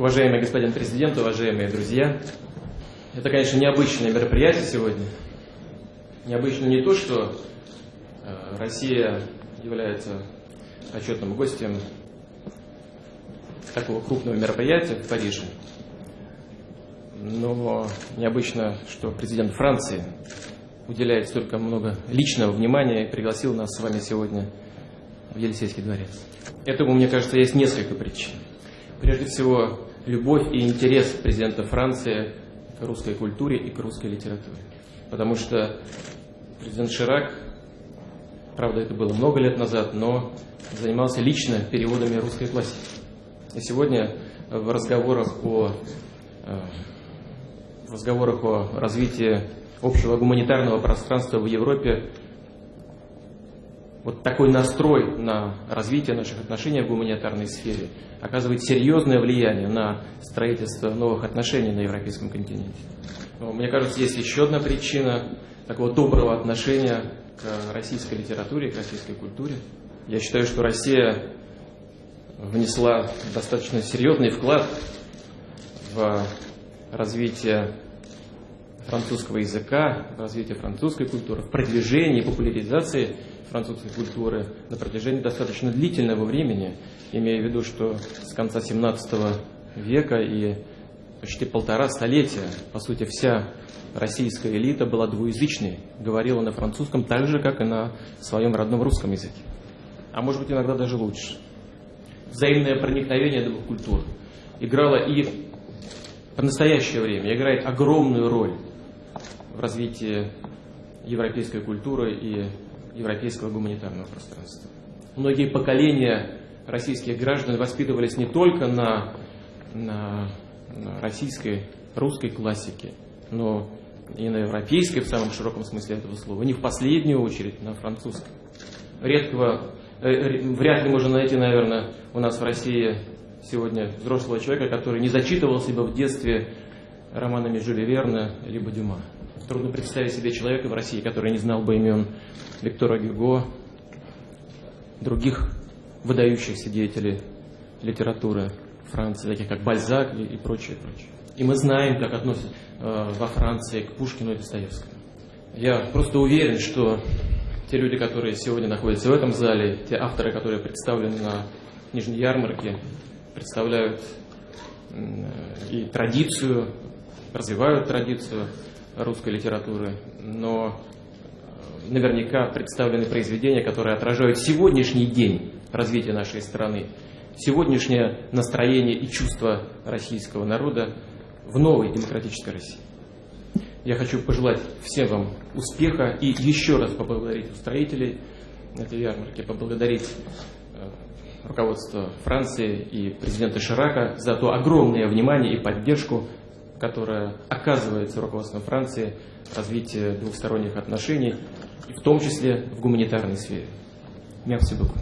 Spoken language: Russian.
Уважаемый господин президент, уважаемые друзья, это, конечно, необычное мероприятие сегодня. Необычно не то, что э, Россия является почетным гостем такого крупного мероприятия в Париже, но необычно, что президент Франции уделяет столько много личного внимания и пригласил нас с вами сегодня в Елисейский дворец. Этому, мне кажется, есть несколько причин. Прежде всего, любовь и интерес президента Франции к русской культуре и к русской литературе. Потому что президент Ширак, правда, это было много лет назад, но занимался лично переводами русской классики. И сегодня в разговорах о, э, в разговорах о развитии общего гуманитарного пространства в Европе вот такой настрой на развитие наших отношений в гуманитарной сфере оказывает серьезное влияние на строительство новых отношений на европейском континенте. Но, мне кажется, есть еще одна причина такого доброго отношения к российской литературе, к российской культуре. Я считаю, что Россия внесла достаточно серьезный вклад в развитие французского языка, в развитие французской культуры, в продвижении, популяризации французской культуры на протяжении достаточно длительного времени, имея в виду, что с конца 17 века и почти полтора столетия, по сути, вся российская элита была двуязычной, говорила на французском так же, как и на своем родном русском языке. А может быть, иногда даже лучше. Взаимное проникновение двух культур играло и в настоящее время играет огромную роль в развитии европейской культуры и европейского гуманитарного пространства. Многие поколения российских граждан воспитывались не только на, на, на российской, русской классике, но и на европейской в самом широком смысле этого слова, не в последнюю очередь на французской. Редкого, э, вряд ли можно найти, наверное, у нас в России сегодня взрослого человека, который не зачитывал себя в детстве романами Жюля Верна либо Дюма. Трудно представить себе человека в России, который не знал бы имен Виктора Гюго, других выдающихся деятелей литературы Франции, таких как Бальзак и, и прочее, прочее. И мы знаем, как относятся э, во Франции к Пушкину и Достоевскому. Я просто уверен, что те люди, которые сегодня находятся в этом зале, те авторы, которые представлены на Нижней ярмарке, представляют и традицию, развивают традицию русской литературы, но наверняка представлены произведения, которые отражают сегодняшний день развития нашей страны, сегодняшнее настроение и чувство российского народа в новой демократической России. Я хочу пожелать всем вам успеха и еще раз поблагодарить устроителей этой ярмарки, поблагодарить э, руководство Франции и президента Ширака за то огромное внимание и поддержку, которая оказывается руководством Франции развитие двухсторонних отношений, в том числе в гуманитарной сфере. Merci beaucoup.